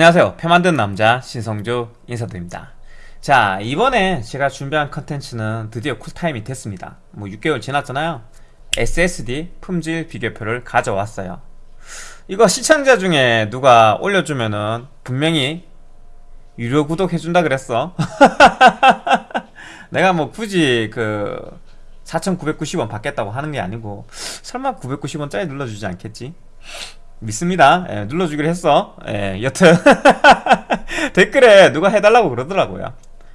안녕하세요. 표 만든 남자 신성주 인사드립니다. 자 이번에 제가 준비한 컨텐츠는 드디어 쿨타임이 됐습니다. 뭐 6개월 지났잖아요. SSD 품질 비교표를 가져왔어요. 이거 시청자 중에 누가 올려주면은 분명히 유료 구독 해준다 그랬어. 내가 뭐 굳이 그 4990원 받겠다고 하는 게 아니고 설마 990원짜리 눌러주지 않겠지? 믿습니다. 예, 눌러주기로 했어. 예, 여튼 댓글에 누가 해달라고 그러더라고요.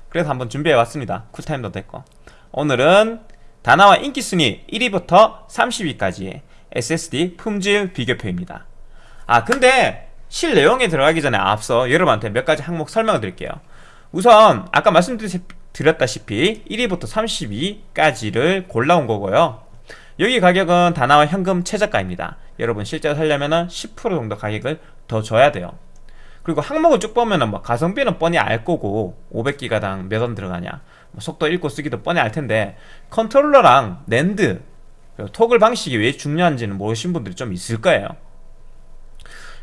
그래서 한번 준비해왔습니다. 쿨타임도 됐고 오늘은 다나와 인기순위 1위부터 30위까지의 SSD 품질 비교표입니다. 아 근데 실 내용에 들어가기 전에 앞서 여러분한테 몇 가지 항목 설명을 드릴게요. 우선 아까 말씀드렸다시피 1위부터 32까지를 골라온 거고요. 여기 가격은 다나와 현금 최저가입니다. 여러분 실제로 살려면 10% 정도 가격을 더 줘야 돼요. 그리고 항목을 쭉 보면은 뭐 가성비는 뻔히 알 거고 500기가당 몇 원 들어가냐 뭐 속도 읽고 쓰기도 뻔히 알 텐데 컨트롤러랑 NAND toggle 방식이 왜 중요한지는 모르신 분들이 좀 있을 거예요.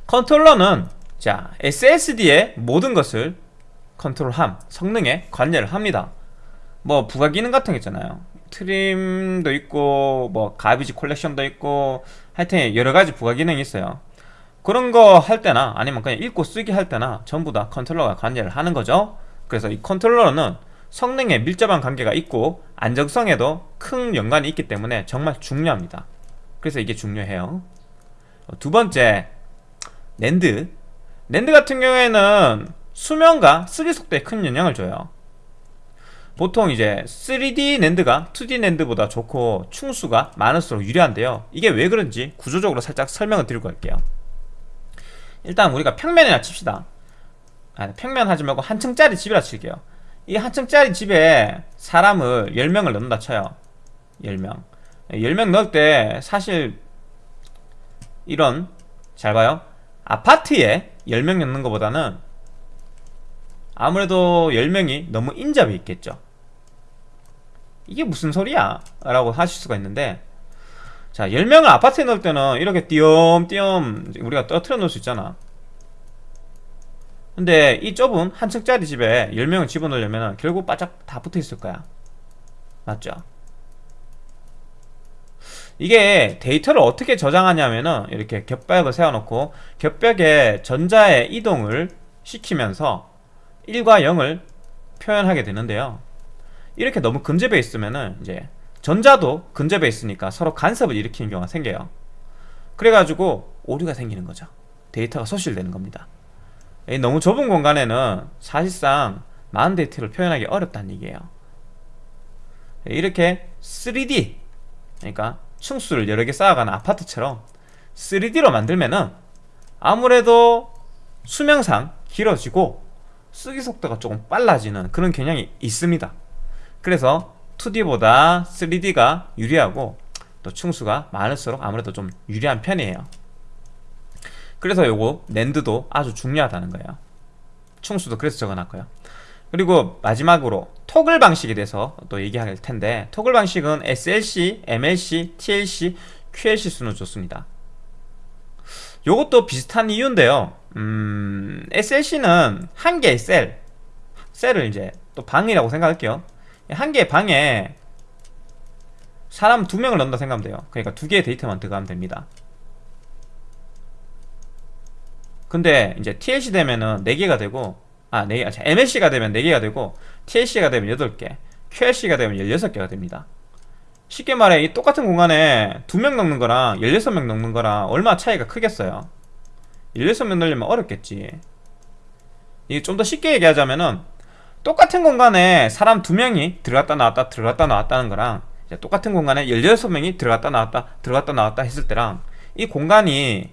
컨트롤러는 자 SSD의 모든 것을 컨트롤함 성능에 관여를 합니다. 뭐 부가 기능 같은 거 있잖아요. TRIM도 있고 뭐 garbage collection도 있고 하여튼 여러가지 부가 기능이 있어요. 그런 거 할 때나 아니면 그냥 읽고 쓰기 할 때나 전부 다 컨트롤러가 관여를 하는 거죠. 그래서 이 컨트롤러는 성능에 밀접한 관계가 있고 안정성에도 큰 연관이 있기 때문에 정말 중요합니다. 그래서 이게 중요해요. 두 번째 NAND. NAND 같은 경우에는 수명과 쓰기 속도에 큰 영향을 줘요 보통 이제 3D 랜드가 2D 랜드보다 좋고 충수가 많을수록 유리한데요. 이게 왜 그런지 구조적으로 살짝 설명을 드리고 갈게요. 일단 우리가 평면이나 칩시다. 아니, 평면 하지 말고 한 층짜리 집이라 칠게요. 이 한 층짜리 집에 사람을 10명을 넣는다 쳐요. 10명. 10명 넣을 때 사실 이런 잘 봐요. 아파트에 10명 넣는 것보다는 아무래도 10명이 너무 인접해 있겠죠 이게 무슨 소리야? 라고 하실 수가 있는데 자 10명을 아파트에 넣을 때는 이렇게 띄엄띄엄 우리가 떨어뜨려 놓을 수 있잖아 근데 이 좁은 한 층짜리 집에 10명을 집어넣으려면 결국 바짝 다 붙어 있을 거야 맞죠? 이게 데이터를 어떻게 저장하냐면은 이렇게 겹벽을 세워놓고 겹벽에 전자의 이동을 시키면서 1과 0을 표현하게 되는데요 이렇게 너무 근접해 있으면은 이제 전자도 근접해 있으니까 서로 간섭을 일으키는 경우가 생겨요. 그래가지고 오류가 생기는 거죠. 데이터가 소실되는 겁니다. 너무 좁은 공간에는 사실상 많은 데이터를 표현하기 어렵다는 얘기예요. 이렇게 3D 그러니까 층수를 여러 개 쌓아가는 아파트처럼 3D로 만들면은 아무래도 수명상 길어지고 쓰기 속도가 조금 빨라지는 그런 경향이 있습니다 그래서 2D보다 3D가 유리하고 또 충수가 많을수록 아무래도 좀 유리한 편이에요. 그래서 요거 랜드도 아주 중요하다는 거예요. 충수도 그래서 적어놨고요. 그리고 마지막으로 토글 방식에 대해서 또 얘기할 텐데 토글 방식은 SLC, MLC, TLC, QLC 수는 좋습니다. 요것도 비슷한 이유인데요. 음, SLC는 한 개의 셀 셀을 이제 또 방이라고 생각할게요 한 개의 방에 사람 두 명을 넣는다 생각하면 돼요. 그러니까 두 개의 데이터만 들어가면 됩니다. 근데 이제 TLC 되면은 4개가 되고 아, 4개, 아, MLC가 되면 4개가 되고 TLC가 되면 8개 QLC가 되면 16개가 됩니다. 쉽게 말해 이 똑같은 공간에 두 명 넣는 거랑 16명 넣는 거랑 얼마 차이가 크겠어요? 16명 넣으려면 어렵겠지. 이게 좀 더 쉽게 얘기하자면은 똑같은 공간에 사람 두명이 들어갔다 나왔다 들어갔다 나왔다는 거랑 똑같은 공간에 16명이 들어갔다 나왔다 들어갔다 나왔다 했을 때랑 이 공간이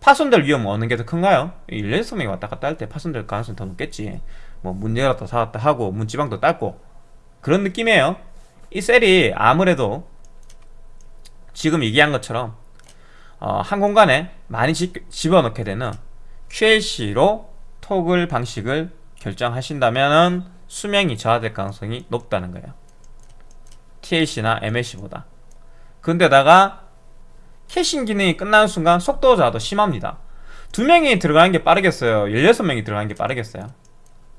파손될 위험은 어느 게 더 큰가요? 16명이 왔다 갔다 할 때 파손될 가능성이 더 높겠지 뭐 문 열었다 닫았다 하고 문지방도 닦고 그런 느낌이에요 이 셀이 아무래도 지금 얘기한 것처럼 어, 한 공간에 많이 집, 집어넣게 되는 QLC로 토글 방식을 결정하신다면 수명이 저하될 가능성이 높다는 거예요. TLC나 MLC보다. 근데다가 캐싱 기능이 끝나는 순간 속도 저하도 심합니다. 두 명이 들어가는 게 빠르겠어요? 16명이 들어가는 게 빠르겠어요?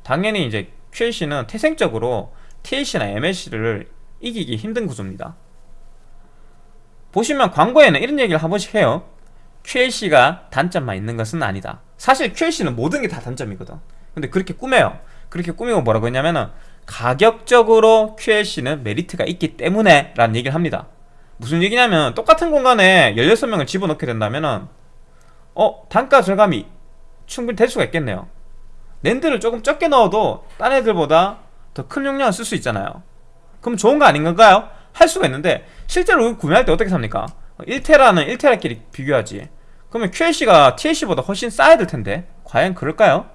당연히 이제 QLC는 태생적으로 TLC나 MLC를 이기기 힘든 구조입니다. 보시면 광고에는 이런 얘기를 한 번씩 해요. QLC가 단점만 있는 것은 아니다. 사실 QLC는 모든 게 다 단점이거든 근데 그렇게 꾸며요 그렇게 꾸미고 뭐라고 했냐면은 가격적으로 QLC는 메리트가 있기 때문에 라는 얘기를 합니다 무슨 얘기냐면 똑같은 공간에 16명을 집어넣게 된다면은 어 단가 절감이 충분히 될 수가 있겠네요 랜드를 조금 적게 넣어도 딴 애들보다 더 큰 용량을 쓸 수 있잖아요 그럼 좋은 거 아닌 건가요? 할 수가 있는데 실제로 구매할 때 어떻게 삽니까? 1테라는 1테라끼리 비교하지 그러면 QLC가 TLC보다 훨씬 싸야 될 텐데 과연 그럴까요?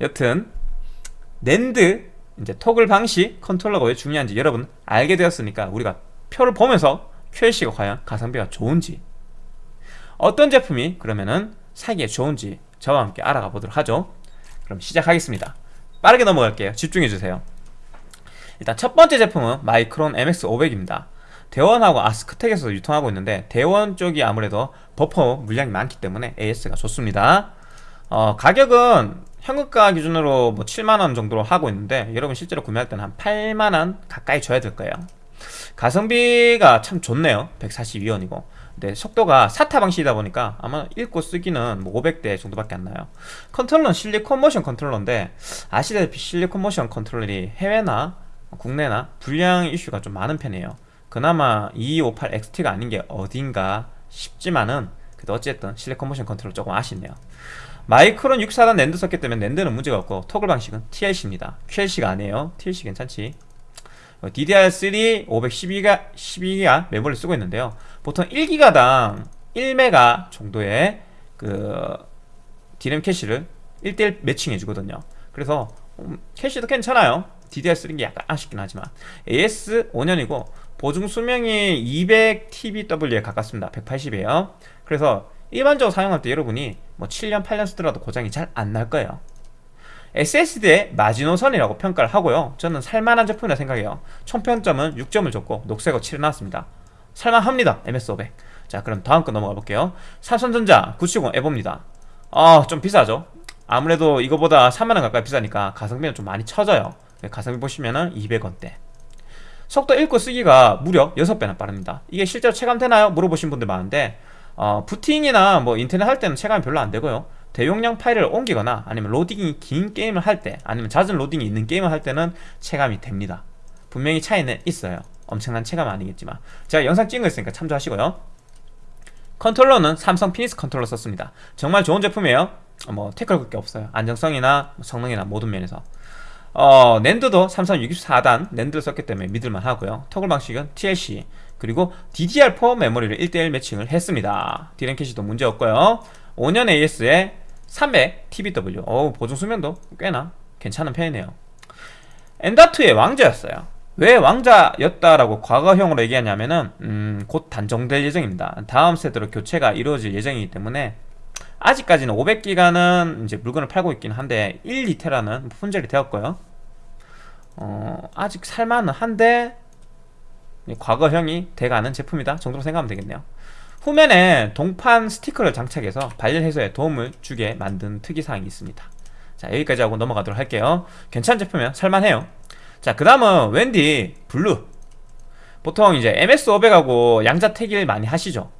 여튼 랜드 이제 toggle 방식 컨트롤러가 왜 중요한지 여러분 알게 되었으니까 우리가 표를 보면서 QLC가 과연 가성비가 좋은지 어떤 제품이 그러면은 사기에 좋은지 저와 함께 알아가 보도록 하죠. 그럼 시작하겠습니다. 빠르게 넘어갈게요. 집중해주세요. 일단 첫 번째 제품은 마이크론 MX500입니다. 대원하고 아스크텍에서 유통하고 있는데 대원 쪽이 아무래도 버퍼 물량이 많기 때문에 AS가 좋습니다. 어, 가격은 현금가 기준으로 뭐 7만원 정도로 하고 있는데 여러분 실제로 구매할 때는 한 8만원 가까이 줘야 될 거예요. 가성비가 참 좋네요. 142원이고. 근데 속도가 SATA 방식이다 보니까 아마 읽고 쓰기는 뭐 500대 정도밖에 안 나요. 컨트롤러는 Silicon Motion 컨트롤러인데 아시다시피 Silicon Motion 컨트롤러이 해외나 국내나 불량 이슈가 좀 많은 편이에요. 그나마 2258XT가 아닌 게 어딘가 싶지만은 그래도 어쨌든 Silicon Motion 컨트롤 조금 아쉽네요 마이크론 6사단 랜드 썼기 때문에 NAND는 문제가 없고 toggle 방식은 TLC입니다. QLC가 아니에요. TLC 괜찮지? DDR3 512기가 12기가 메모리를 쓰고 있는데요. 보통 1기가당 1메가 정도의 그 디램 캐시를 1대1 매칭해 주거든요. 그래서 음, 캐시도 괜찮아요. DDR3인 게 약간 아쉽긴 하지만. AS 5년이고 보증 수명이 200TBW에 가깝습니다. 180이에요. 그래서 일반적으로 사용할 때 여러분이 뭐 7년 8년 쓰더라도 고장이 잘 안 날 거예요. SSD의 마지노선이라고 평가를 하고요. 저는 살만한 제품이라 생각해요. 총평점은 6점을 줬고 녹색으로 칠해놨습니다. 살만합니다 MS500 자 그럼 다음 거 넘어가 볼게요. 삼성전자 970 에보입니다. 아좀 비싸죠? 아무래도 이거보다 3만원 가까이 비싸니까 가성비는 좀 많이 처져요. 가성비 보시면은 200원대. 속도 읽고 쓰기가 무려 6배나 빠릅니다. 이게 실제로 체감되나요? 물어보신 분들 많은데 어, 부팅이나 뭐 인터넷 할 때는 체감이 별로 안 되고요. 대용량 파일을 옮기거나 아니면 로딩이 긴 게임을 할 때 아니면 잦은 로딩이 있는 게임을 할 때는 체감이 됩니다. 분명히 차이는 있어요. 엄청난 체감은 아니겠지만. 제가 영상 찍은 거 있으니까 참조하시고요. 컨트롤러는 삼성 피니스 컨트롤러 썼습니다. 정말 좋은 제품이에요. 뭐 태클 걸게 없어요. 안정성이나 성능이나 모든 면에서. 어, 랜드도 삼성 64단 랜드를 썼기 때문에 믿을만 하고요. 토글 방식은 TLC 그리고 DDR4 메모리를 1대1 매칭을 했습니다. 디램 캐시도 문제없고요. 5년 AS에 300 TBW 어 보증 수명도 꽤나 괜찮은 편이네요. 엔다2의 왕자였어요. 왜 왕자였다라고 과거형으로 얘기하냐면은 음, 곧 단종될 예정입니다. 다음 세대로 교체가 이루어질 예정이기 때문에 아직까지는 500기가는 이제 물건을 팔고 있긴 한데 1, 2테라는 품절이 되었고요. 어, 아직 살만은 한데 과거형이 돼가는 제품이다 정도로 생각하면 되겠네요. 후면에 동판 스티커를 장착해서 발열 해소에 도움을 주게 만든 특이사항이 있습니다. 자 여기까지 하고 넘어가도록 할게요. 괜찮은 제품이면 살만해요. 자 그다음은 WD Blue. 보통 이제 MX500하고 양자택일 많이 하시죠?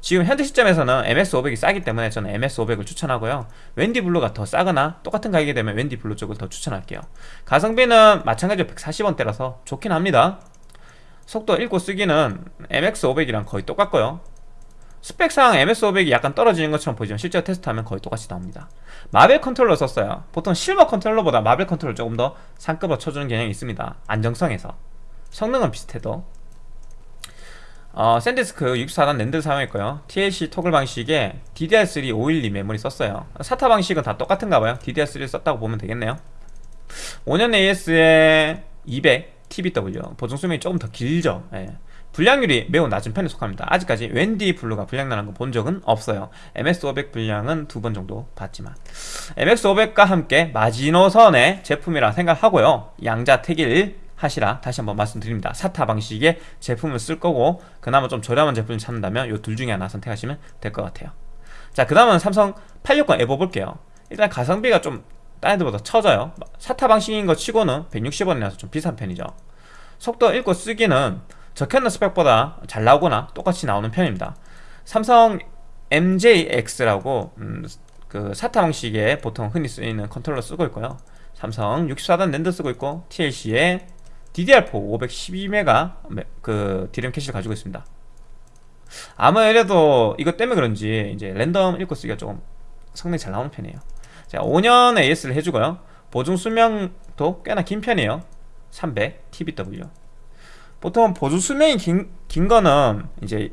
지금 현재 시점에서는 MX500이 싸기 때문에 저는 MX500을 추천하고요. 웬디 블루가 더 싸거나 똑같은 가격이 되면 웬디 블루 쪽을 더 추천할게요. 가성비는 마찬가지로 140원대라서 좋긴 합니다 속도 읽고 쓰기는 MX500이랑 거의 똑같고요. 스펙상 MX500이 약간 떨어지는 것처럼 보이지만 실제로 테스트하면 거의 똑같이 나옵니다. 마벨 컨트롤러 썼어요. 보통 실모 컨트롤러보다 마벨 컨트롤러 조금 더 상급으로 쳐주는 개념이 있습니다. 안정성에서. 성능은 비슷해도. 어, 샌디스크 64단 낸드를 사용했고요. TLC 토글 방식에 DDR3 512 메모리 썼어요. SATA 방식은 다 똑같은가봐요. DDR3 썼다고 보면 되겠네요. 5년 AS에 200 TBW 보증 수명이 조금 더 길죠. 예. 불량률이 매우 낮은 편에 속합니다. 아직까지 웬디 블루가 불량나는 거 본 적은 없어요. MX500 불량은 두 번 정도 봤지만. MX500과 함께 마지노선의 제품이라 생각하고요. 양자택일 하시라 다시 한번 말씀드립니다. SATA 방식의 제품을 쓸 거고 그나마 좀 저렴한 제품을 찾는다면 이 둘 중에 하나 선택하시면 될 것 같아요. 자 그 다음은 삼성 860 EVO 볼게요. 일단 가성비가 좀 다른 데보다 처져요. SATA 방식인 거 치고는 160원이라서 좀 비싼 편이죠. 속도 읽고 쓰기는 적혀있는 스펙보다 잘 나오거나 똑같이 나오는 편입니다. 삼성 MJX라고 음, 그 SATA 방식에 보통 흔히 쓰이는 컨트롤러 쓰고 있고요. 삼성 64단 낸드 쓰고 있고 TLC에 DDR4 512메가 그 디램 캐시를 가지고 있습니다. 아무래도 이것 때문에 그런지 이제 랜덤 읽고 쓰기가 조금 성능이 잘 나오는 편이에요 자 5년 AS를 해주고요. 보증 수명도 꽤나 긴 편이에요. 300 TBW 보통 보증 수명이 긴, 긴 거는 이제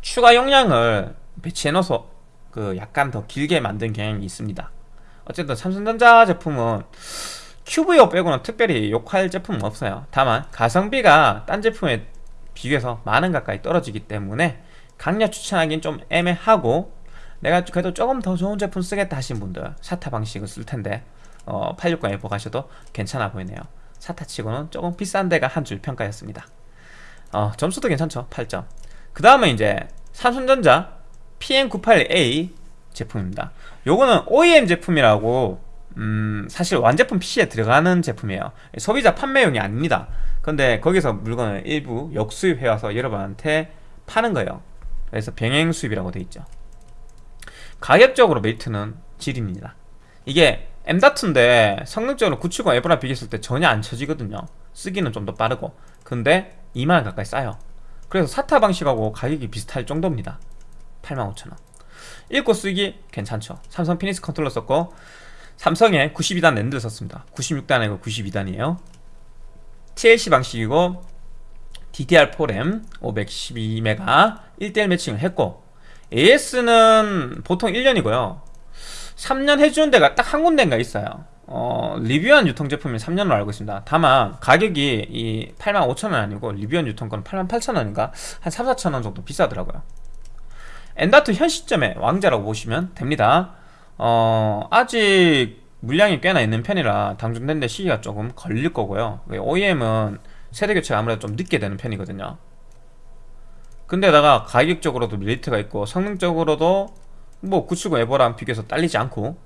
추가 용량을 배치해 넣어서 그 약간 더 길게 만든 경향이 있습니다. 어쨌든 삼성전자 제품은 QVO 빼고는 특별히 욕할 제품은 없어요. 다만 가성비가 딴 제품에 비교해서 만원 가까이 떨어지기 때문에 강력 추천하기는 좀 애매하고 내가 그래도 조금 더 좋은 제품 쓰겠다 하신 분들 사타 방식을 쓸 텐데 어, 860 에버 가셔도 괜찮아 보이네요. 사타 치고는 조금 비싼 데가 한 줄 평가였습니다. 어, 점수도 괜찮죠 8점. 그 다음에 이제 삼성전자 PM98A 제품입니다. 요거는 OEM 제품이라고 음, 사실 완제품 PC에 들어가는 제품이에요. 소비자 판매용이 아닙니다. 근데 거기서 물건을 일부 역수입해와서 여러분한테 파는 거예요. 그래서 병행 수입이라고 돼 있죠 가격적으로 메리트는 지립니다. 이게 M.2인데 성능적으로 970 EVO랑 비교했을 때 전혀 안 쳐지거든요. 쓰기는 좀 더 빠르고. 근데 2만원 가까이 싸요. 그래서 SATA 방식하고 가격이 비슷할 정도입니다. 85,000원. 읽고 쓰기 괜찮죠. 삼성 피닉스 컨트롤러 썼고 삼성의 92단 랜드를 썼습니다. 96단 아니고 92단이에요. TLC 방식이고 DDR4 램 512메가 1대1 매칭을 했고 AS는 보통 1년이고요. 3년 해주는 데가 딱 한 군데인가 있어요. 어, 리뷰한 유통 제품이 3년으로 알고 있습니다. 다만 가격이 이 85,000원 아니고 리뷰한 유통권은 88,000원인가? 한 3, 4,000원 정도 비싸더라고요. 엔다트 현 시점에 왕자라고 보시면 됩니다. 어, 아직 물량이 꽤나 있는 편이라 당중된데 시기가 조금 걸릴 거고요. OEM은 세대 교체가 아무래도 좀 늦게 되는 편이거든요 근데다가 가격적으로도 메리트가 있고 성능적으로도 뭐 970 에버랑 비교해서 딸리지 않고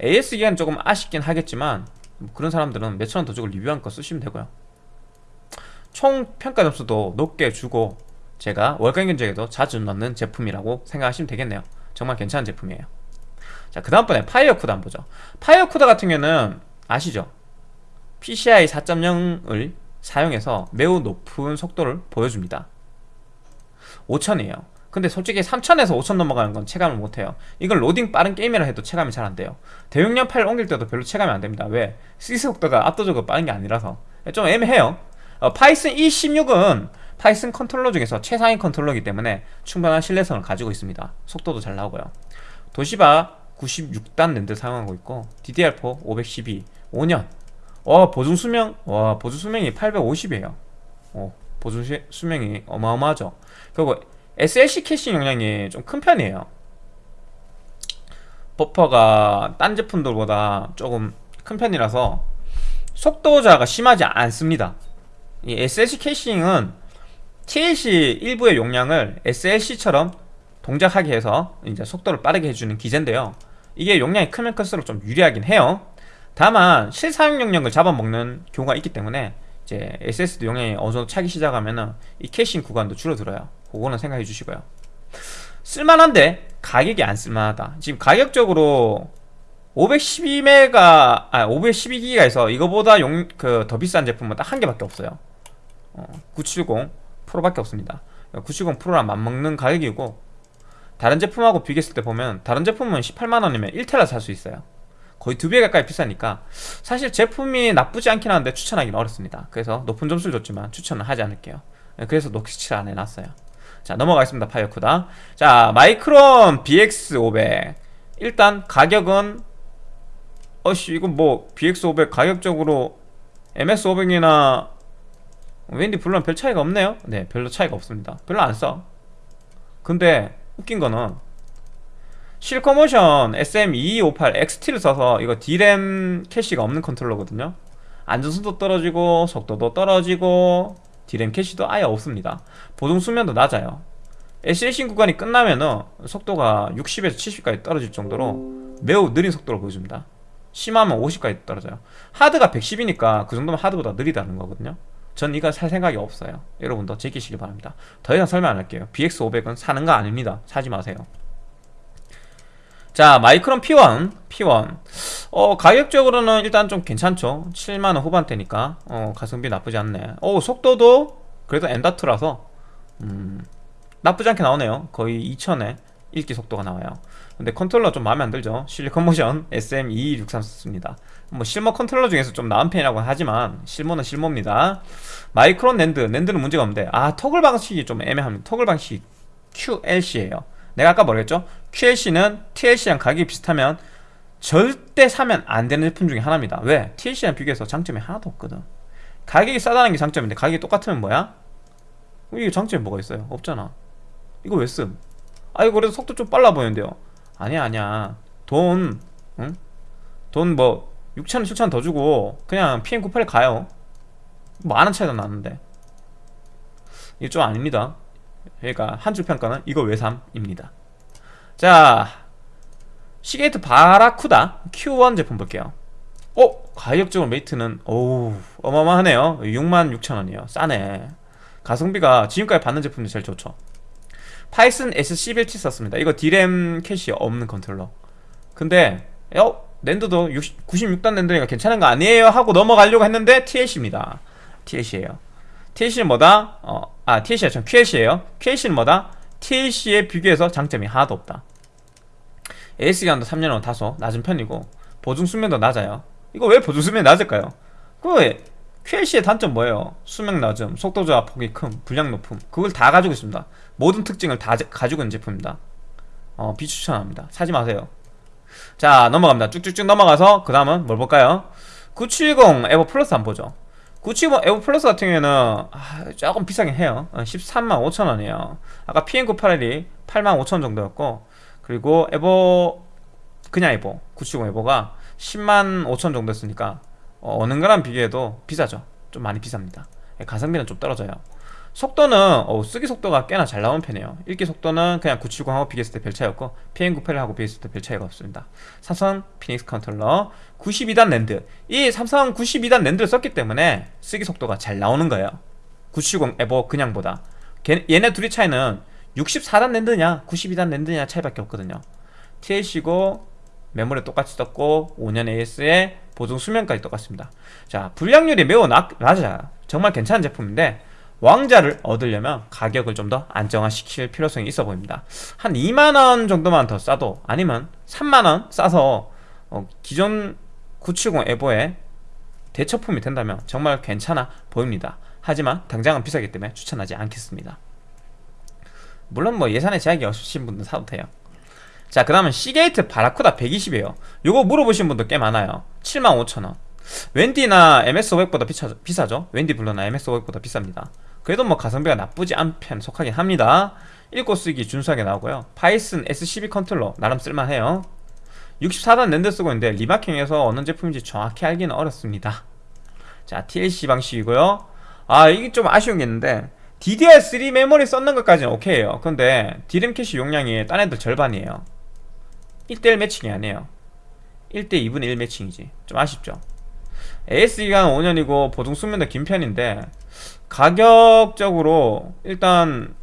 AS 기간 조금 아쉽긴 하겠지만 뭐 그런 사람들은 몇천원 더 주고 리뷰한 거 쓰시면 되고요 총 평가 점수도 높게 주고 제가 월간 견적에도 자주 넣는 제품이라고 생각하시면 되겠네요 정말 괜찮은 제품이에요 자, 그 다음번에 파이어쿠다 한번 보죠. 파이어쿠다 같은 경우는 아시죠? PCI 4.0을 사용해서 매우 높은 속도를 보여줍니다. 5000이에요. 근데 솔직히 3000에서 5000 넘어가는 건 체감을 못해요. 이걸 로딩 빠른 게임이라 해도 체감이 잘 안 돼요. 대용량 파일 옮길 때도 별로 체감이 안 됩니다. 왜? 시스 속도가 압도적으로 빠른 게 아니라서. 좀 애매해요. 어, 파이슨 E16은 파이슨 컨트롤러 중에서 최상위 컨트롤러이기 때문에 충분한 신뢰성을 가지고 있습니다. 속도도 잘 나오고요. 도시바 96단 낸드 사용하고 있고 DDR4 512 5년 와 보증 수명 와 보증 수명이 850이에요 어, 시, 수명이 어마어마하죠 그리고 SLC 캐시 용량이 좀 큰 편이에요. 버퍼가 딴 제품들보다 조금 큰 편이라서 속도자가 심하지 않습니다. 이 SLC 캐싱은 TLC 일부의 용량을 SLC처럼 동작하게 해서 이제 속도를 빠르게 해주는 기제인데요. 이게 용량이 크면 클수록 좀 유리하긴 해요. 다만 실사용 용량을 잡아먹는 경우가 있기 때문에 이제 SSD 용량이 어느 정도 차기 시작하면은 이 캐싱 구간도 줄어들어요. 그거는 생각해 주시고요. 쓸만한데 가격이 안 쓸만하다. 지금 가격적으로 512메가 아 512기가에서 이거보다 용 그 더 비싼 제품은 딱 한 개밖에 없어요. 어, 970 프로밖에 없습니다. 970 프로랑 맞먹는 가격이고 다른 제품하고 비교했을 때 보면 다른 제품은 18만 원이면 1테라 살 수 있어요 거의 두 배 가까이 비싸니까 사실 제품이 나쁘지 않긴 한데 추천하기는 어렵습니다. 그래서 높은 점수를 줬지만 추천은 하지 않을게요. 네, 그래서 녹시칠 안 해놨어요. 자 넘어가겠습니다. 파이어쿠다. 자 마이크론 BX500 일단 가격은 어씨 이건 뭐 BX500 가격적으로 MX500이나 웬디 블루는 별 차이가 없네요. 네 별로 차이가 없습니다. 별로 안써 근데 웃긴 거는 실리콘모션 SM2258XT를 써서 이거 D램 캐시가 없는 컨트롤러거든요. 안전성도 떨어지고 속도도 떨어지고 D램 캐시도 아예 없습니다. 보정 수면도 낮아요. SLC 구간이 끝나면 은 속도가 60에서 70까지 떨어질 정도로 매우 느린 속도를 보여줍니다. 심하면 50까지 떨어져요. 하드가 110이니까 그 정도면 하드보다 느리다는 거거든요. 전 이거 살 생각이 없어요. 여러분도 제끼시기 바랍니다. 더 이상 설명 안 할게요. BX500은 사는 거 아닙니다. 사지 마세요 자 마이크론 P1 P1 어 가격적으로는 일단 좀 괜찮죠. 7만원 후반대니까. 어 가성비 나쁘지 않네. 어 속도도 그래도 M.2라서 음 나쁘지 않게 나오네요. 거의 2000에 읽기 속도가 나와요. 근데 컨트롤러 좀 마음에 안 들죠. 실리콘 모션 SM2263 썼습니다. 뭐 실모 컨트롤러 중에서 좀 나은 편이라고 하지만 실모는 실모입니다. 마이크론 낸드 낸드는 문제가 없는데. 아 토글 방식이 좀 애매합니다. 토글 방식 QLC에요 내가 아까 뭐랬죠 QLC는 TLC랑 가격이 비슷하면 절대 사면 안 되는 제품 중에 하나입니다 왜? TLC랑 비교해서 장점이 하나도 없거든 가격이 싸다는 게 장점인데 가격이 똑같으면 뭐야? 이게 장점이 뭐가 있어요? 없잖아 이거 왜 씀? 아 이거 그래도 속도 좀 빨라 보이는데요 아니야 아니야 돈 응? 돈뭐 6천원 7천원 더 주고 그냥 PM98에 가요 뭐아는 차이도 나는데 이게 좀 아닙니다 그러니까 한 줄 평가는 이거 외삼입니다. 자 시게이트 바라쿠다 Q1 제품 볼게요. 어? 가격적으로 메리트는 오우 어마어마하네요. 66,000원이에요. 싸네. 가성비가 지금까지 봤는 제품 중 제일 좋죠. 파이슨 S11T 썼습니다. 이거 D램 캐시 없는 컨트롤러. 근데 어? 낸드도 60, 96단 낸드니까 괜찮은 거 아니에요? 하고 넘어가려고 했는데 TLC입니다. TLC에요 TLC는 뭐다? 어, 아 TLC가 전 QLC에요. QLC는 뭐다? TLC에 비교해서 장점이 하나도 없다. AS기간도 3년은 다소 낮은 편이고 보증 수명도 낮아요. 이거 왜 보증 수명이 낮을까요? 그 QLC의 단점 뭐예요? 수명 낮음, 속도 저하 폭이 큰, 불량 높음. 그걸 다 가지고 있습니다. 모든 특징을 다 가지고 있는 제품입니다. 어, 비추천합니다. 사지 마세요. 자 넘어갑니다. 쭉쭉쭉 넘어가서 그 다음은 뭘 볼까요? 970 에버 플러스 한번 보죠 970 에버 플러스 같은 경우에는 아, 조금 비싸긴 해요. 13만 어, 5천원이에요. 아까 PM981이 8만 5천원 정도였고 그리고 에버 그냥 EVO 970 EVO가 10만 5천 정도 였으니까 어, 느 거랑 비교해도 비싸죠. 좀 많이 비쌉니다. 예, 가성비는 좀 떨어져요 속도는 어, 쓰기 속도가 꽤나 잘 나오는 편이에요. 읽기 속도는 그냥 970하고 비교했을 때 별 차이 없고 PM98하고 비교했을 때 별 차이가 없습니다. 삼성 피닉스 컨트롤러 92단 낸드. 이 삼성 92단 낸드를 썼기 때문에 쓰기 속도가 잘 나오는 거예요. 970 에버 그냥보다. 얘네 둘이 차이는 64단 랜드냐 92단 랜드냐 차이밖에 없거든요. TLC고 메모리 똑같이 썼고 5년 AS에 보증 수명까지 똑같습니다. 자 불량률이 매우 낮, 낮아요. 정말 괜찮은 제품인데 왕자를 얻으려면 가격을 좀 더 안정화시킬 필요성이 있어 보입니다. 한 2만원 정도만 더 싸도 아니면 3만원 싸서 어, 기존 970 에보의 대체품이 된다면 정말 괜찮아 보입니다. 하지만 당장은 비싸기 때문에 추천하지 않겠습니다. 물론 뭐 예산에 제약이 없으신 분들 사도 돼요. 자 그 다음은 시게이트 바라쿠다 120이에요. 요거 물어보신 분들 꽤 많아요. 75,000원. 웬디나 MX500보다 비싸, 비싸죠? 웬디 블루나 MX500보다 비쌉니다 그래도 뭐 가성비가 나쁘지 않은 편 속하긴 합니다. 읽고 쓰기 준수하게 나오고요. 파이슨 S12 컨트롤러 나름 쓸만해요. 64단 낸드 쓰고 있는데 remarking해서 어느 제품인지 정확히 알기는 어렵습니다. 자 TLC 방식이고요. 아 이게 좀 아쉬운 게 있는데 DDR3 메모리 썼는 것까지는 오케이에요. 근데 D램 캐시 용량이 딴 애들 절반이에요. 1대1 매칭이 아니에요. 1대 2분의 1 매칭이지. 좀 아쉽죠. AS기간 5년이고 보증 수명도 긴 편인데 가격적으로 일단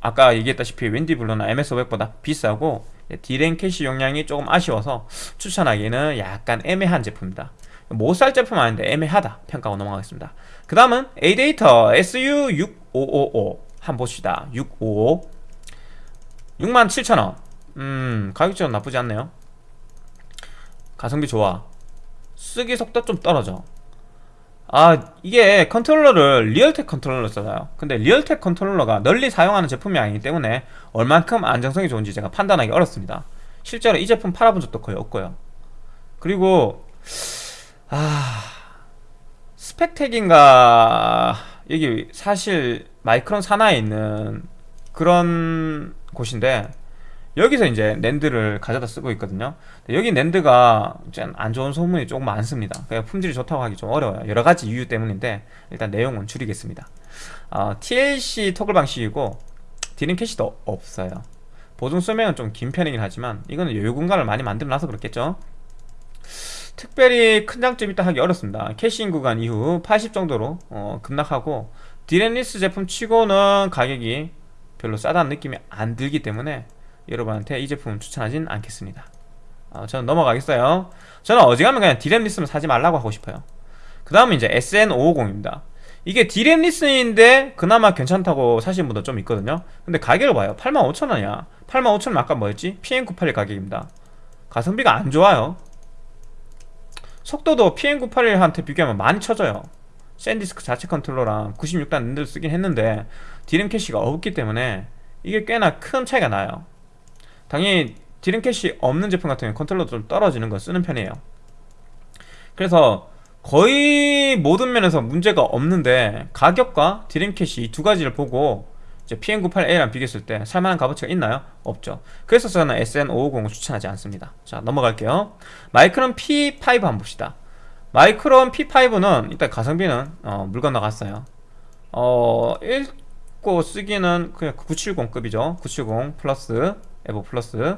아까 얘기했다시피 웬디 블루나 MS500보다 비싸고 디램 캐시 용량이 조금 아쉬워서 추천하기는 약간 애매한 제품입니다. 못 살 제품 아닌데 애매하다 평가하고 넘어가겠습니다. 그 다음은 A데이터 SU655 한번 봅시다. 655 67,000원. 음 가격적으로 나쁘지 않네요. 가성비 좋아. 쓰기 속도 좀 떨어져 아 이게 컨트롤러를 리얼텍 컨트롤러 써요. 근데 리얼텍 컨트롤러가 널리 사용하는 제품이 아니기 때문에 얼만큼 안정성이 좋은지 제가 판단하기 어렵습니다. 실제로 이 제품 팔아본 적도 거의 없고요. 그리고 아 스펙텍인가 여기 사실 마이크론 산하에 있는 그런 곳인데 여기서 이제 랜드를 가져다 쓰고 있거든요. 여기 랜드가 안 좋은 소문이 조금 많습니다. 품질이 좋다고 하기 좀 어려워요. 여러가지 이유 때문인데 일단 내용은 줄이겠습니다. 어, TLC toggle 방식이고 디램 캐시도 없어요. 보증 수명은 좀 긴 편이긴 하지만 이거는 여유 공간을 많이 만들어놔서 그렇겠죠? 특별히 큰 장점이 있다 하기 어렵습니다. 캐시인 구간 이후 80 정도로 어, 급락하고 디램less 제품 치고는 가격이 별로 싸다는 느낌이 안 들기 때문에 여러분한테 이 제품 추천하진 않겠습니다. 어, 저는 넘어가겠어요. 저는 어지간하면 그냥 디램 less는 사지 말라고 하고 싶어요. 그 다음은 이제 SN550입니다. 이게 디램 less인데 그나마 괜찮다고 사신 분도 좀 있거든요. 근데 가격을 봐요. 85,000원이야. 85,000원 아까 뭐였지? PM981 가격입니다. 가성비가 안 좋아요. 속도도 PM981한테 비교하면 많이 처져요. 샌디스크 자체 컨트롤러랑 96단 낸드를 쓰긴 했는데 디램 캐시가 없기 때문에 이게 꽤나 큰 차이가 나요 당연히 디램 캐시 없는 제품 같은 경우는 컨트롤러 좀 떨어지는 거 쓰는 편이에요. 그래서 거의 모든 면에서 문제가 없는데 가격과 디램 캐시 이 두 가지를 보고 이제 PM981이랑 비교했을 때 살만한 값어치가 있나요? 없죠. 그래서 저는 SN550을 추천하지 않습니다. 자 넘어갈게요. 마이크론 P5 한번 봅시다. 마이크론 P5는 일단 가성비는 어, 물 건너갔어요. 어 읽고 쓰기는 그냥 970급이죠. 970 플러스 에보 플러스.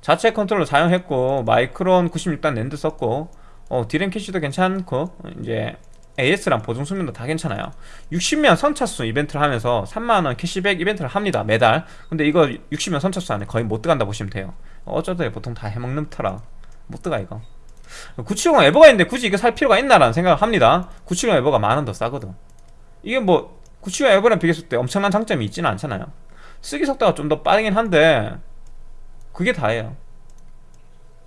자체 컨트롤러 사용했고 마이크론 96단 낸드 썼고 어, 디램 캐시도 괜찮고 이제 AS랑 보증 수명도 다 괜찮아요. 60명 선착순 이벤트를 하면서 3만원 캐시백 이벤트를 합니다 매달. 근데 이거 60명 선착순 안에 거의 못 들어간다 보시면 돼요. 어쩌다 보통 다 해먹는 터라. 못 들어가 이거. 970 에보가 있는데 굳이 이거 살 필요가 있나라는 생각을 합니다. 970 에보가 만 원 더 싸거든. 이게 뭐 970 에보랑 비교했을 때 엄청난 장점이 있지는 않잖아요 쓰기 속도가 좀 더 빠르긴 한데 그게 다예요.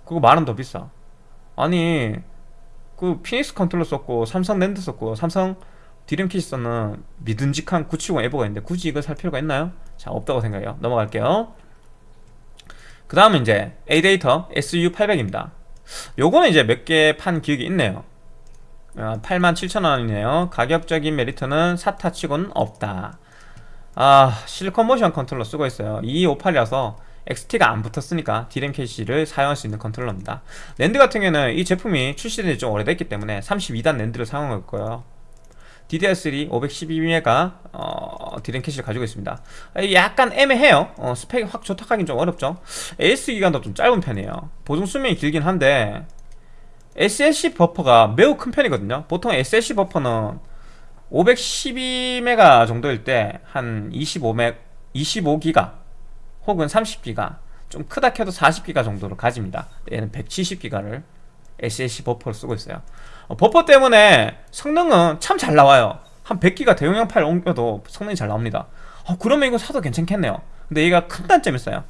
그거 만원 더 비싸. 아니 그 피닉스 컨트롤러 썼고 삼성 낸드 썼고 삼성 디램 캐시 썼는 믿음직한 970 에보가 있는데 굳이 이걸 살 필요가 있나요? 자 없다고 생각해요. 넘어갈게요. 그 다음은 이제 A데이터 SU800입니다. 요거는 이제 몇 개 판 기억이 있네요. 87,000원이네요. 가격적인 메리트는 SATA 치고는 없다 아 실리콘 모션 컨트롤러 쓰고 있어요. 2258이라서 XT가 안 붙었으니까 디램 캐시를 사용할 수 있는 컨트롤러입니다. 낸드 같은 경우는 이 제품이 출시된 지 좀 오래됐기 때문에 32단 낸드를 사용할 거예요. DDR3 512메가 어, 디램 캐시를 가지고 있습니다. 약간 애매해요. 어, 스펙이 확 좋다 하긴 좀 어렵죠. AS 기간도 좀 짧은 편이에요. 보증 수명이 길긴 한데 SLC 버퍼가 매우 큰 편이거든요. 보통 SLC 버퍼는 512메가 정도일 때 한 25메 25기가 혹은 30기가 좀 크다 켜도 40기가 정도를 가집니다. 얘는 170기가를 SLC 버퍼를 쓰고 있어요. 어, 버퍼 때문에 성능은 참 잘 나와요. 한 100기가 대용량 파일 옮겨도 성능이 잘 나옵니다. 어, 그러면 이거 사도 괜찮겠네요. 근데 얘가 큰 단점이 있어요.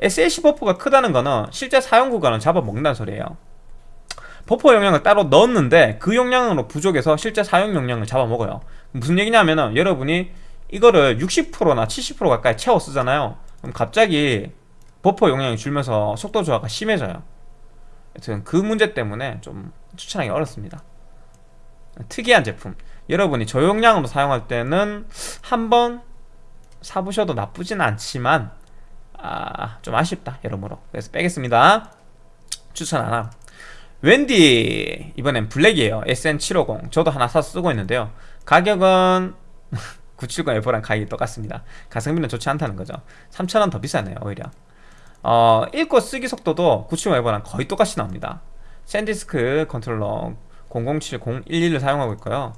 SLC 버퍼가 크다는 거는 실제 사용 구간을 잡아먹는다는 소리예요 버퍼 용량을 따로 넣었는데 그 용량으로 부족해서 실제 사용 용량을 잡아먹어요. 무슨 얘기냐면은 여러분이 이거를 60%나 70% 가까이 채워 쓰잖아요. 그럼 갑자기 버퍼 용량이 줄면서 속도 저하가 심해져요. 여튼 그 문제 때문에 좀 추천하기 어렵습니다. 특이한 제품. 여러분이 저용량으로 사용할 때는 한 번 사보셔도 나쁘진 않지만 아, 좀 아쉽다 여러모로. 그래서 빼겠습니다. 추천 안함 웬디 이번엔 블랙이에요. SN750 저도 하나 사서 쓰고 있는데요. 가격은 970 에보랑 가격이 똑같습니다. 가성비는 좋지 않다는 거죠. 3,000원 더 비싸네요 오히려. 어, 읽고 쓰기 속도도 970 에보랑 거의 똑같이 나옵니다. 샌디스크 컨트롤러 007011을 사용하고 있고요.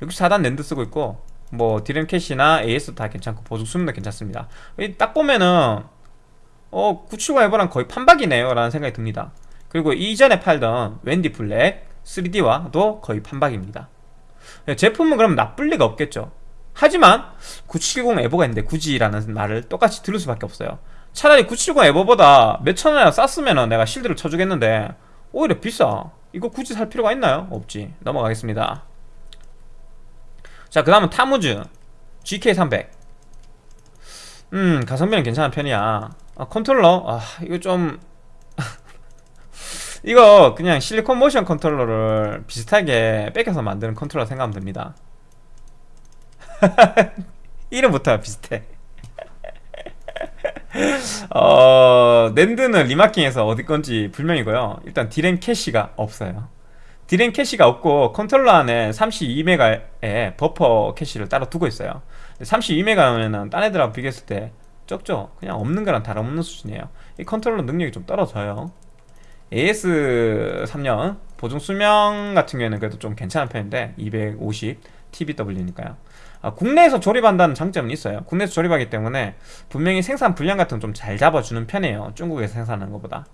64단 낸드 쓰고 있고 뭐 디램 캐시나 AS도 다 괜찮고 보증 수명도 괜찮습니다. 딱 보면은 어 970 F랑 거의 판박이네요 라는 생각이 듭니다 그리고 이전에 팔던 웬디 블랙 3D와도 거의 판박입니다. 제품은 그럼 나쁠 리가 없겠죠. 하지만 970 에버가 있는데 굳이 라는 말을 똑같이 들을 수밖에 없어요. 차라리 970 에버보다 몇천 원이나 쌌으면 내가 실드를 쳐주겠는데 오히려 비싸. 이거 굳이 살 필요가 있나요? 없지. 넘어가겠습니다. 자 그 다음은 타무즈 GK300 음 가성비는 괜찮은 편이야. 아, 컨트롤러? 아 이거 좀 이거 그냥 실리콘 모션 컨트롤러를 비슷하게 베껴서 만드는 컨트롤러 생각하면 됩니다. 이름부터 비슷해. 어, 낸드는 remarking해서 어디 건지 불명이고요. 일단 디램 캐시가 없어요. 디램 캐시가 없고 컨트롤러 안에 32메가의 버퍼 캐시를 따로 두고 있어요. 32메가면은 딴 애들하고 비교했을 때 적죠? 그냥 없는 거랑 다름없는 수준이에요. 이 컨트롤러 능력이 좀 떨어져요 AS 3년 보증 수명 같은 경우에는 그래도 좀 괜찮은 편인데 250 TBW니까요. 아, 국내에서 조립한다는 장점은 있어요. 국내에서 조립하기 때문에 분명히 생산 분량 같은 건 좀 잘 잡아주는 편이에요. 중국에서 생산하는 것보다.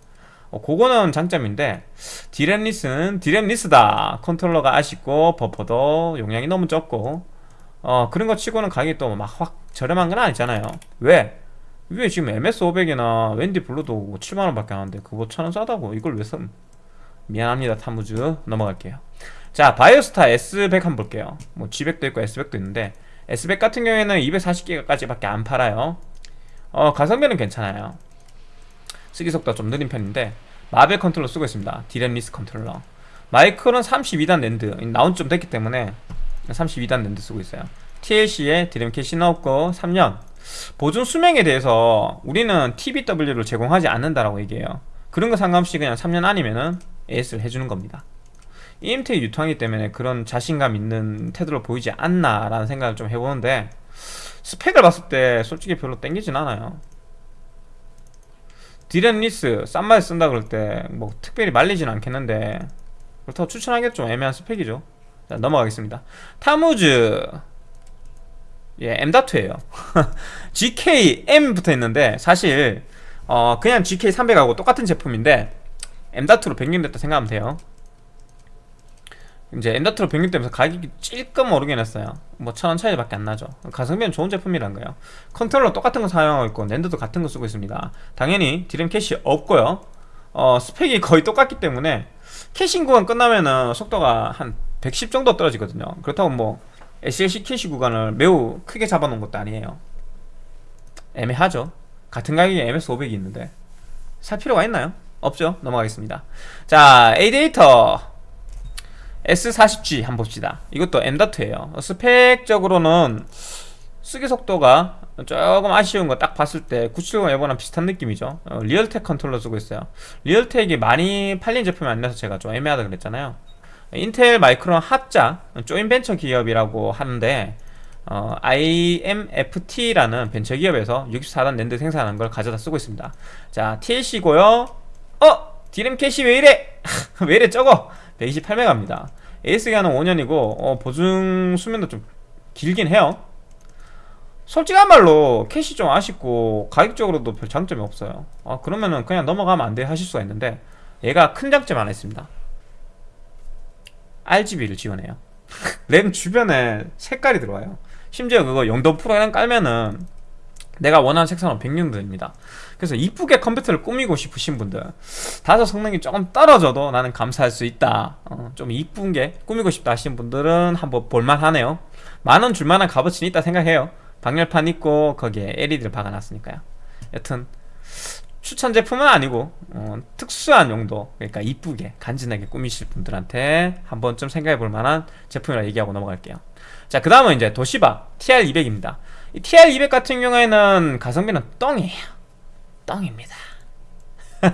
어, 그거는 장점인데 디램 less는 디램 less다. 컨트롤러가 아쉽고 버퍼도 용량이 너무 적고. 어 그런 거 치고는 가격이 또 막 확 저렴한 건 아니잖아요. 왜? 왜 지금 MS500이나 웬디 블루도 7만원 밖에 안 하는데 그거 천원 싸다고. 이걸 왜 써? 미안합니다 타무즈. 넘어갈게요. 자 바이오스타 S100 한번 볼게요. 뭐 G100도 있고 S100도 있는데 S100 같은 경우에는 240기가까지 밖에 안 팔아요. 어 가성비는 괜찮아요. 쓰기 속도가 좀 느린 편인데 마벨 컨트롤러 쓰고 있습니다. 디램 less 컨트롤러. 마이크론 32단 낸드 나온 지 좀 됐기 때문에 32단 낸드 쓰고 있어요. TLC에 디램 캐시 넣었고 3년 보증 수명에 대해서 우리는 TBW를 제공하지 않는다라고 얘기해요. 그런 거 상관없이 그냥 3년 아니면은 AS를 해주는 겁니다. 이엠텍이 유통하기 때문에 그런 자신감 있는 태도를 보이지 않나 라는 생각을 좀 해보는데 스펙을 봤을 때 솔직히 별로 땡기진 않아요. DRAM-less 싼 맛에 쓴다 그럴 때 뭐 특별히 말리진 않겠는데 그렇다고 추천하기도 좀 애매한 스펙이죠. 자 넘어가겠습니다. 타무즈 예 M.2에요. GK M 붙어 있는데 사실 어 그냥 GK 300하고 똑같은 제품인데 M.2로 변경됐다 생각하면 돼요. 이제 M.2로 변경되면서 가격이 찔끔 오르긴 했어요. 뭐 천원 차이밖에 안 나죠. 가성비는 좋은 제품이란 거예요. 컨트롤러 똑같은 거 사용하고 있고 NAND도 같은 거 쓰고 있습니다. 당연히 디램 캐시 없고요. 어, 스펙이 거의 똑같기 때문에 caching 구간 끝나면은 속도가 한 110 정도 떨어지거든요. 그렇다고 뭐 SLC 캐시 구간을 매우 크게 잡아놓은 것도 아니에요. 애매하죠. 같은 가격에 MS500이 있는데 살 필요가 있나요? 없죠. 넘어가겠습니다. 자 에이데이터. S40G 한번 봅시다. 이것도 M.2에요. 스펙적으로는 쓰기 속도가 조금 아쉬운 거 딱 봤을 때 970 EVO랑 비슷한 느낌이죠. 어, 리얼텍 컨트롤러 쓰고 있어요. 리얼텍이 많이 팔린 제품이 아니라서 제가 좀 애매하다 그랬잖아요 인텔 마이크론 합작 joint venture 기업이라고 하는데 어, IMFT라는 벤처 기업에서 64단 랜드 생산하는 걸 가져다 쓰고 있습니다 자 TLC고요 어! 디램 캐시 왜 이래? 왜 이래 적어? 128메가입니다 AS기간은 5년이고 어, 보증 수명도 좀 길긴 해요 솔직한 말로 캐시 좀 아쉽고 가격적으로도 별 장점이 없어요 아, 그러면은 그냥 넘어가면 안 돼 하실 수가 있는데 얘가 큰 장점 하나 있습니다 RGB를 지원해요. 램 주변에 색깔이 들어와요. 심지어 그거 용도 프로그램 깔면은 내가 원하는 색상은 백령들입니다. 그래서 이쁘게 컴퓨터를 꾸미고 싶으신 분들 다소 성능이 조금 떨어져도 나는 감사할 수 있다. 어, 좀 이쁜 게 꾸미고 싶다 하시는 분들은 한번 볼만하네요. 만원 줄만한 값어치는 있다 생각해요. 방열판 있고 거기에 LED를 박아놨으니까요. 여튼 추천 제품은 아니고 어, 특수한 용도 그러니까 이쁘게 간지나게 꾸미실 분들한테 한 번쯤 생각해 볼 만한 제품이라 얘기하고 넘어갈게요. 자 그 다음은 이제 도시바 TR200입니다. 이 TR200 같은 경우에는 가성비는 똥이에요. 똥입니다.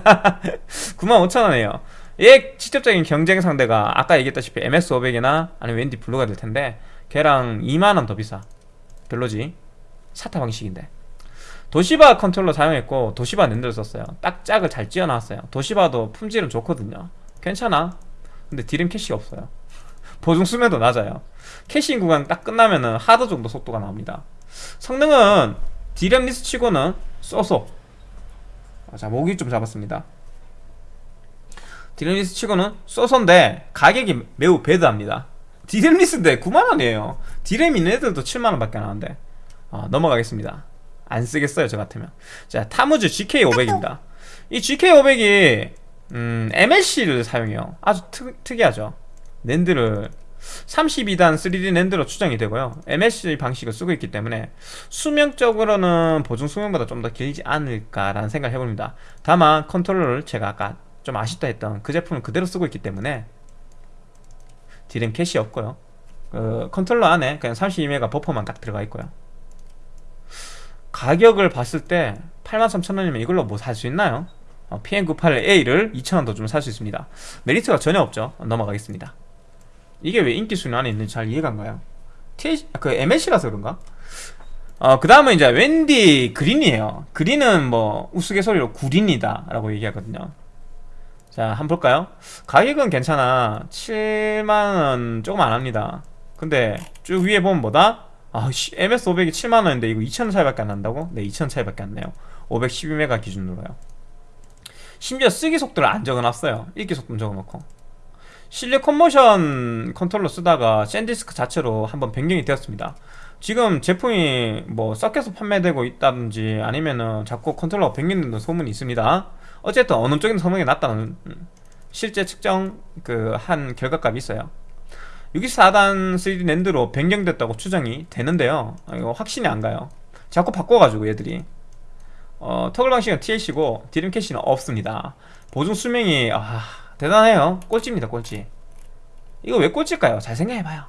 95,000원이에요. 얘 직접적인 경쟁 상대가 아까 얘기했다시피 MS500이나 아니면 WD Blue가 될 텐데 걔랑 2만원 더 비싸. 별로지. SATA 방식인데 도시바 컨트롤러 사용했고 도시바 NAND를 썼어요. 딱 짝을 잘 지어놨어요. 도시바도 품질은 좋거든요. 괜찮아. 근데 디램 캐시가 없어요. 보증 수명도 낮아요. caching 구간 딱 끝나면은 하드 정도 속도가 나옵니다. 성능은 DRAM-less 치고는 so so 자 목이 좀 잡았습니다. DRAM-less 치고는 so so인데 가격이 매우 bad합니다. DRAM-less인데 9만원이에요. 디램 있는 애들도 7만원 밖에 안 하는데. 어, 넘어가겠습니다 안 쓰겠어요 저 같으면. 자 타무즈 GK500입니다. 이 GK500이 음, MLC를 사용해요. 아주 특, 특이하죠. NAND를 32단 3D NAND로 추정이 되고요. MLC 방식을 쓰고 있기 때문에 수명적으로는 보증 수명보다 좀 더 길지 않을까라는 생각을 해봅니다. 다만 컨트롤러를 제가 아까 좀 아쉽다 했던 그 제품을 그대로 쓰고 있기 때문에 디램 캐시 없고요. 그 컨트롤러 안에 그냥 32메가 버퍼만 딱 들어가 있고요 가격을 봤을 때 83,000원이면 이걸로 뭐 살 수 있나요? 어, PM98A를 2,000원 더 주면 살 수 있습니다 메리트가 전혀 없죠 넘어가겠습니다 이게 왜 인기 순위 안에 있는지 잘 이해가 안 가요 TH, 그 MLC라서 그런가? 어, 그 다음은 이제 웬디 그린이에요 그린은 뭐 우스갯소리로 구린이다 라고 얘기하거든요 자 한번 볼까요? 가격은 괜찮아 7만원 조금 안합니다 근데 쭉 위에 보면 뭐다? 아, MS500이 7만원인데 이거 2,000원 차이밖에 안 난다고? 네 2,000원 차이밖에 안 나요. 512메가 기준으로요. 심지어 쓰기 속도를 안 적어놨어요. 읽기 속도 적어놓고. 실리콘 모션 컨트롤러 쓰다가 샌디스크 자체로 한번 변경이 되었습니다. 지금 제품이 뭐 섞여서 판매되고 있다든지 아니면은 자꾸 컨트롤러가 변경된다는 소문이 있습니다. 어쨌든 어느 쪽인 성능이 낫다는 음, 실제 측정 그 한 결과값이 있어요 64단 3D 랜드로 변경됐다고 추정이 되는데요. 아, 이거 확신이 안 가요. 자꾸 바꿔가지고 얘들이. 어, 터글 방식은 TLC고 디램 캐시는 없습니다. 보증 수명이 아 대단해요. 꼴찌입니다 꼴찌. 이거 왜 꼴찌일까요? 잘 생각해봐요.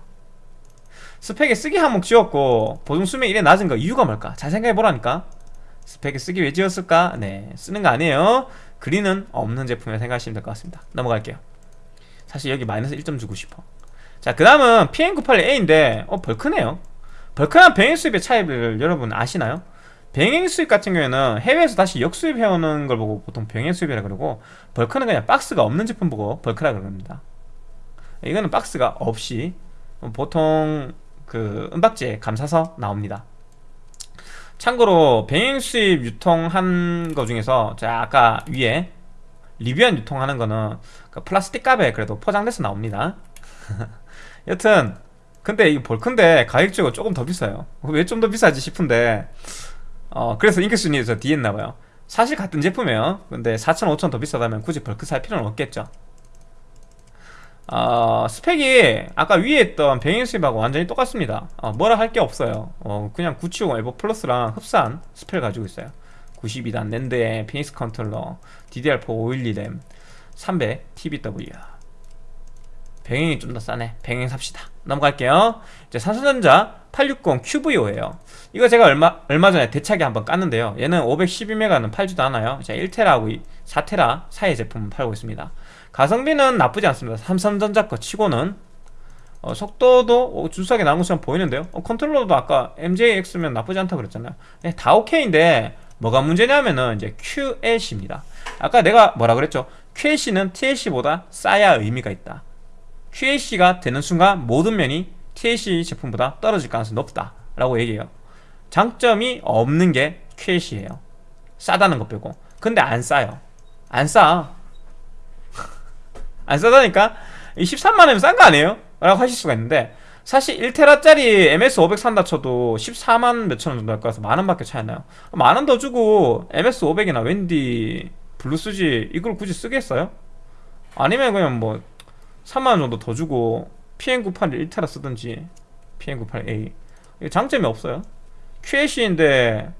스펙에 쓰기 한몫 지었고 보증 수명이 이래 낮은 거 이유가 뭘까? 잘 생각해보라니까. 스펙에 쓰기 왜 지었을까? 네 쓰는 거 아니에요. 그린은 없는 제품이라 생각하시면 될 것 같습니다. 넘어갈게요. 사실 여기 마이너스 1점 주고 싶어 자, 그 다음은 PM981A인데, 어, 벌크네요. 벌크랑 병행 수입의 차이를 여러분 아시나요? 병행 수입 같은 경우에는 해외에서 다시 역수입해오는 걸 보고 보통 병행 수입이라 그러고, 벌크는 그냥 박스가 없는 제품 보고 벌크라 그럽니다. 이거는 박스가 없이 보통 그 은박지에 감사서 나옵니다. 참고로 병행 수입 유통한 거 중에서 제가 아까 위에 리뷰한 유통하는 거는 그 플라스틱 갑에 그래도 포장돼서 나옵니다. 여튼 근데 이 벌큰데 가격적으로 조금 더 비싸요. 왜 좀 더 비싸지 싶은데 어 그래서 인기순위에서 뒤에 있나봐요. 사실 같은 제품이에요. 근데 4천 5천 더 비싸다면 굳이 벌크 살 필요는 없겠죠. 어, 스펙이 아까 위에 있던 병행수입하고 완전히 똑같습니다. 어, 뭐라 할 게 없어요. 어, 그냥 970 EVO Plus랑 흡사한 스펙을 가지고 있어요. 92단 NAND에 피닉스 컨트롤러 DDR4 512램 300 TBW 병행이 좀 더 싸네. 병행 삽시다. 넘어갈게요. 이제 삼성전자 860 QVO에요. 이거 제가 얼마 얼마 전에 대차게 한번 깠는데요. 얘는 512메가는 팔지도 않아요. 제 1테라하고 4테라 사이 제품 팔고 있습니다. 가성비는 나쁘지 않습니다. 삼성전자 거 치고는. 어, 속도도 준수하게 나온 것처럼 보이는데요. 어, 컨트롤러도 아까 MJX면 나쁘지 않다 그랬잖아요. 네, 다 오케이인데 뭐가 문제냐면은 이제 QLC입니다. 아까 내가 뭐라 그랬죠? QLC는 TLC보다 싸야 의미가 있다 QAC가 되는 순간 모든 면이 TAC 제품보다 떨어질 가능성이 높다 라고 얘기해요 장점이 없는 게 QAC예요 싸다는 것 빼고 근데 안 싸요 안 싸. 안 싸다니까 13만원이면 싼 거 아니에요? 라고 하실 수가 있는데 사실 1테라짜리 MS500 산다 쳐도 14만 몇천원 정도 할 거라서 만원 밖에 차이 안 나요 만원 더 주고 MS500이나 WD Blue 쓰지 이걸 굳이 쓰겠어요? 아니면 그냥 뭐 3만원 정도 더 주고 PM981 1테라 쓰든지 PM981A 장점이 없어요. QLC인데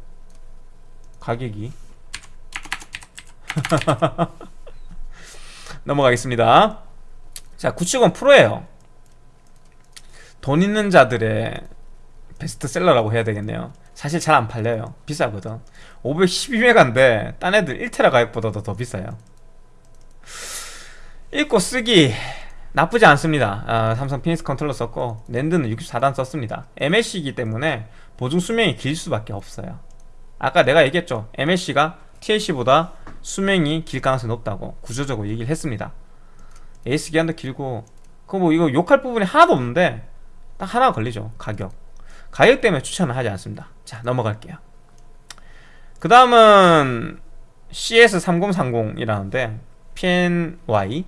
가격이. 넘어가겠습니다. 자 970 프로예요. 돈 있는 자들의 베스트셀러라고 해야 되겠네요. 사실 잘 안 팔려요. 비싸거든. 512메가인데 딴 애들 1테라 가격보다도 더 비싸요. 읽고 쓰기 나쁘지 않습니다. 아, 삼성 피닉스 컨트롤러 썼고 NAND는 64단 썼습니다. MLC이기 때문에 보증 수명이 길 수밖에 없어요. 아까 내가 얘기했죠. MLC가 TLC보다 수명이 길 가능성이 높다고 구조적으로 얘기를 했습니다. 에이스 기한도 길고 그 뭐 이거 욕할 부분이 하나도 없는데 딱 하나 걸리죠 가격. 가격 때문에 추천을 하지 않습니다. 자 넘어갈게요. 그 다음은 CS3030이라는데 PNY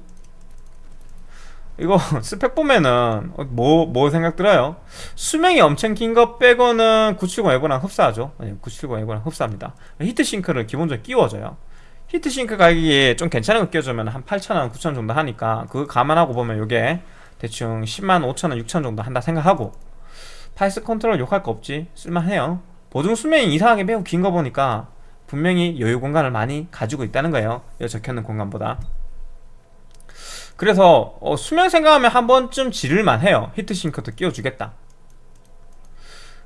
이거 스펙 보면은 뭐, 뭐 생각 들어요? 수명이 엄청 긴 거 빼고는 970 에고랑 흡사하죠. 아니 970 에고랑 흡사합니다. heatsink를 기본적으로 끼워줘요. heatsink 가격이 좀 괜찮은 거 끼워주면 한 8,000원, 9,000원 정도 하니까 그거 감안하고 보면 이게 대충 10만 5천원, 6천원 정도 한다 생각하고 Phison 컨트롤 욕할 거 없지. 쓸만해요. 보증 수명이 이상하게 매우 긴 거 보니까 분명히 여유 공간을 많이 가지고 있다는 거예요. 여기 적혀있는 공간보다 그래서 어, 수명 생각하면 한 번쯤 지를만 해요. heatsink도 끼워주겠다.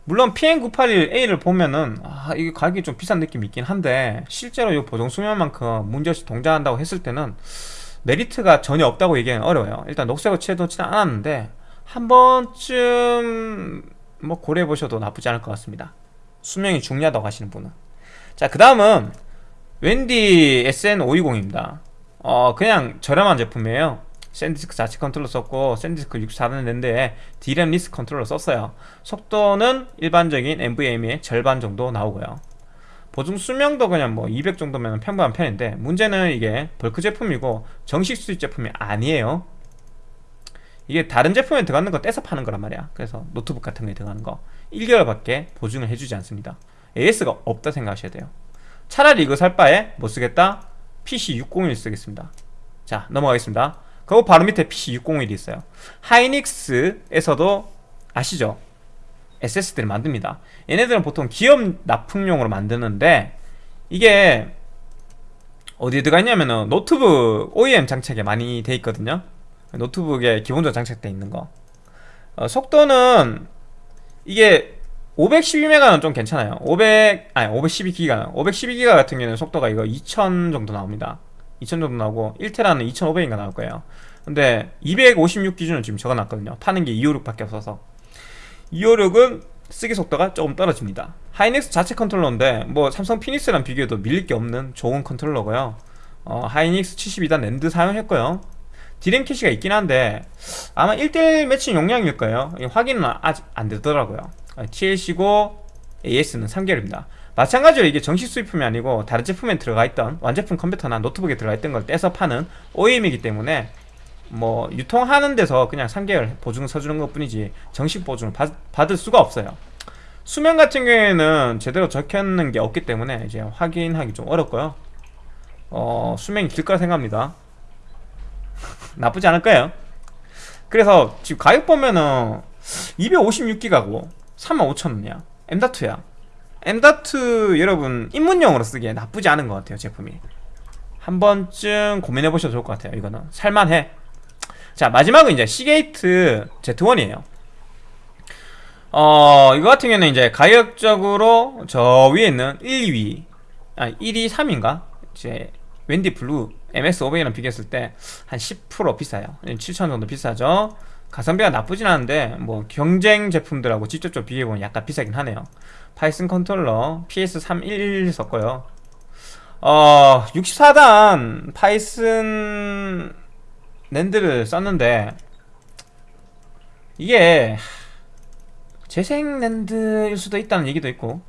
물론 PM981A를 보면은 아 이게 가격이 좀 비싼 느낌이 있긴 한데 실제로 이 보정 수명만큼 문제없이 동작한다고 했을 때는 메리트가 전혀 없다고 얘기하기는 어려워요. 일단 녹색으로 칠해놓지는 않았는데 한 번쯤 뭐 고려해 보셔도 나쁘지 않을 것 같습니다. 수명이 중요하다고 하시는 분은. 자 그 다음은 웬디 SN520입니다 어 그냥 저렴한 제품이에요. SanDisk 자체 컨트롤러 썼고 샌디스크 64는 랜드에 D램 리스 컨트롤러 썼어요. 속도는 일반적인 NVMe의 절반 정도 나오고요. 보증 수명도 그냥 뭐 200 정도면 평범한 편인데 문제는 이게 벌크 제품이고 정식 수입 제품이 아니에요. 이게 다른 제품에 들어가는 거 떼서 파는 거란 말이야. 그래서 노트북 같은 거에 들어가는 거. 1개월밖에 보증을 해주지 않습니다. AS가 없다 생각하셔야 돼요. 차라리 이거 살 바에 못 쓰겠다 PC601 쓰겠습니다. 자 넘어가겠습니다. 그리고 바로 밑에 PC601이 있어요. 하이닉스에서도 아시죠? SSD를 만듭니다. 얘네들은 보통 기업 납품용으로 만드는데 이게 어디에 들어가 있냐면은 노트북 OEM 장착에 많이 돼 있거든요. 노트북에 기본적으로 장착되어 있는 거. 어, 속도는 이게 512메가는 좀 괜찮아요. 500 아니 512기가 512기가 같은 경우는 속도가 이거 2000 정도 나옵니다. 2000 정도 나오고 1테라는 2500인가 나올 거예요. 근데 256 기준은 지금 적어놨거든요. 파는 게 256밖에 없어서. 256은 쓰기 속도가 조금 떨어집니다. 하이닉스 자체 컨트롤러인데 뭐 삼성 Phoenix랑 비교해도 밀릴 게 없는 좋은 컨트롤러고요. 어, 하이닉스 72단 랜드 사용했고요. 디램 캐시가 있긴 한데 아마 1대1 매칭 용량일 거예요. 확인은 아직 안 되더라고요 TLC고 AS는 3개월입니다. 마찬가지로 이게 정식 수입품이 아니고 다른 제품에 들어가 있던 완제품 컴퓨터나 노트북에 들어가 있던 걸 떼서 파는 OEM이기 때문에 뭐 유통하는 데서 그냥 3개월 보증 서주는 것 뿐이지 정식 보증을 받, 받을 수가 없어요. 수명 같은 경우에는 제대로 적혀있는 게 없기 때문에 이제 확인하기 좀 어렵고요. 어 수명이 길 거라 생각합니다. 나쁘지 않을 거예요. 그래서 지금 가격 보면은 256기가고 35,000원이야. M.2야. M.2 여러분 입문용으로 쓰기에 나쁘지 않은 것 같아요 제품이. 한 번쯤 고민해 보셔도 좋을 것 같아요 이거는. 살만해. 자 마지막은 이제 Seagate Z1이에요. 어 이거 같은 경우는 이제 가격적으로 저 위에 있는 1, 2위 아 1위 3인가? 이제 웬디 블루 MS500이랑 비교했을 때 한 10% 비싸요. 7,000원 정도 비싸죠 가성비가 나쁘진 않은데 뭐 경쟁 제품들하고 직접적으로 비교해보면 약간 비싸긴 하네요. Phison 컨트롤러 PS311 썼고요. 어 64단 Phison NAND를 썼는데 이게 재생 NAND일 수도 있다는 얘기도 있고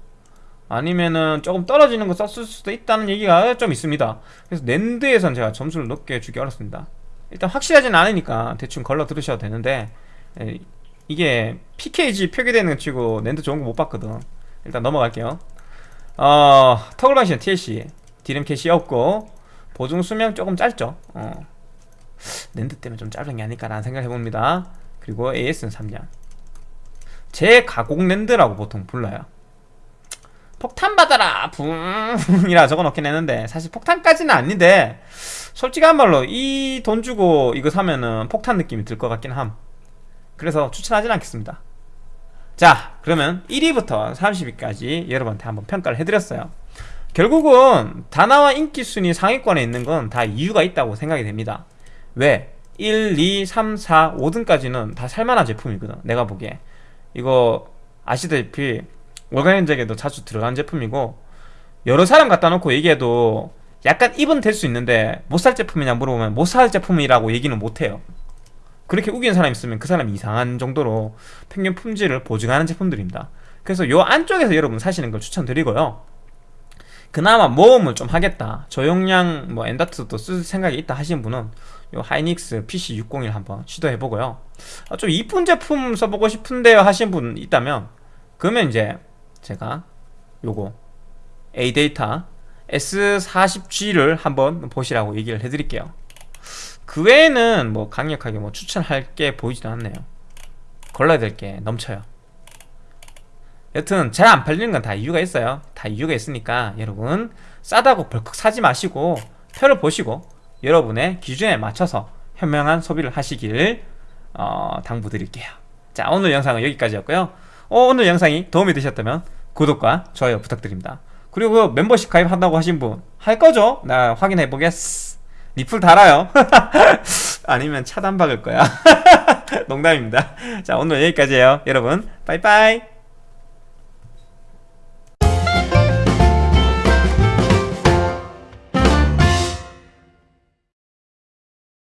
아니면은 조금 떨어지는 거 썼을 수도 있다는 얘기가 좀 있습니다. 그래서 NAND에선 제가 점수를 높게 주기 어렵습니다 일단 확실하진 않으니까 대충 걸러 들으셔도 되는데 에, 이게 PKG 표기되는 거 치고 랜드 좋은 거 못 봤거든. 일단 넘어갈게요. 어 toggle 방식은 TLC 디램 캐시 없고 보증 수명 조금 짧죠. 어. 랜드 때문에 좀 짧은 게 아닐까라는 생각을 해봅니다. 그리고 AS는 3년 재가공 NAND라고 보통 불러요. 폭탄 받아라! 붕이라 적어놓긴 했는데 사실 폭탄까지는 아닌데 솔직한 말로 이 돈 주고 이거 사면은 폭탄 느낌이 들 것 같긴 함. 그래서 추천하진 않겠습니다. 자 그러면 1위부터 30위까지 여러분한테 한번 평가를 해드렸어요. 결국은 다나와 인기 순위 상위권에 있는 건 다 이유가 있다고 생각이 됩니다. 왜? 1, 2, 3, 4, 5등까지는 다 살만한 제품이거든 내가 보기에. 이거 아시다시피 월간 현장에도 자주 들어간 제품이고 여러 사람 갖다 놓고 얘기해도 약간 입은 될 수 있는데 못 살 제품이냐 물어보면 못 살 제품이라고 얘기는 못해요. 그렇게 우기는 사람 있으면 그 사람이 이상한 정도로 평균 품질을 보증하는 제품들입니다. 그래서 요 안쪽에서 여러분 사시는 걸 추천드리고요. 그나마 모험을 좀 하겠다. 저용량 뭐 엔다트도 쓸 생각이 있다 하시는 분은 요 하이닉스 PC601 한번 시도해보고요. 아, 좀 이쁜 제품 써보고 싶은데요 하시는 분 있다면 그러면 이제 제가 요거 A데이터 S40G를 한번 보시라고 얘기를 해드릴게요. 그 외에는 뭐 강력하게 뭐 추천할 게 보이지도 않네요. 걸러야 될 게 넘쳐요. 여튼 잘 안 팔리는 건 다 이유가 있어요. 다 이유가 있으니까 여러분 싸다고 벌컥 사지 마시고 표를 보시고 여러분의 기준에 맞춰서 현명한 소비를 하시길 어, 당부드릴게요. 자 오늘 영상은 여기까지였고요. 어, 오늘 영상이 도움이 되셨다면 구독과 좋아요 부탁드립니다. 그리고 그 멤버십 가입한다고 하신 분 할 거죠? 나 확인해 보겠어. 리플 달아요. 아니면 차단 박을 거야. 농담입니다. 자, 오늘 여기까지예요. 여러분, 빠이빠이.